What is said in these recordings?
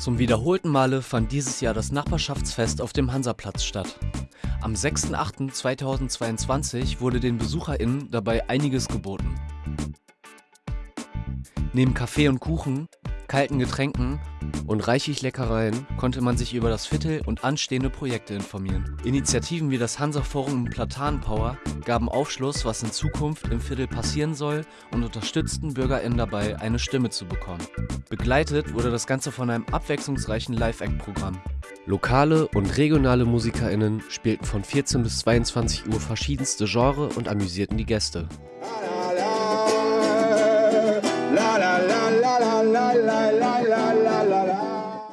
Zum wiederholten Male fand dieses Jahr das Nachbarschaftsfest auf dem Hansaplatz statt. Am 6.8.2022 wurde den BesucherInnen dabei einiges geboten. Neben Kaffee und Kuchen, kalten Getränken und reichlich Leckereien konnte man sich über das Viertel und anstehende Projekte informieren. Initiativen wie das Hansa-Forum und Platanenpower gaben Aufschluss, was in Zukunft im Viertel passieren soll und unterstützten BürgerInnen dabei, eine Stimme zu bekommen. Begleitet wurde das Ganze von einem abwechslungsreichen Live-Act-Programm. Lokale und regionale MusikerInnen spielten von 14 bis 22 Uhr verschiedenste Genre und amüsierten die Gäste.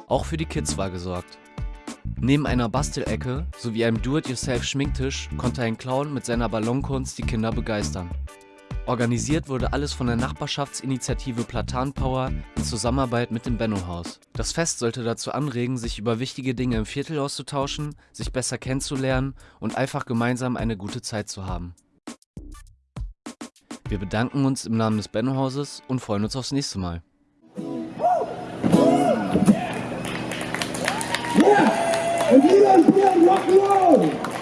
Auch für die Kids war gesorgt. Neben einer Bastelecke sowie einem Do-it-yourself-Schminktisch konnte ein Clown mit seiner Ballonkunst die Kinder begeistern. Organisiert wurde alles von der Nachbarschaftsinitiative Platanpower in Zusammenarbeit mit dem Benno-Haus. Das Fest sollte dazu anregen, sich über wichtige Dinge im Viertel auszutauschen, sich besser kennenzulernen und einfach gemeinsam eine gute Zeit zu haben. Wir bedanken uns im Namen des Benno-Hauses und freuen uns aufs nächste Mal. Rock and roll!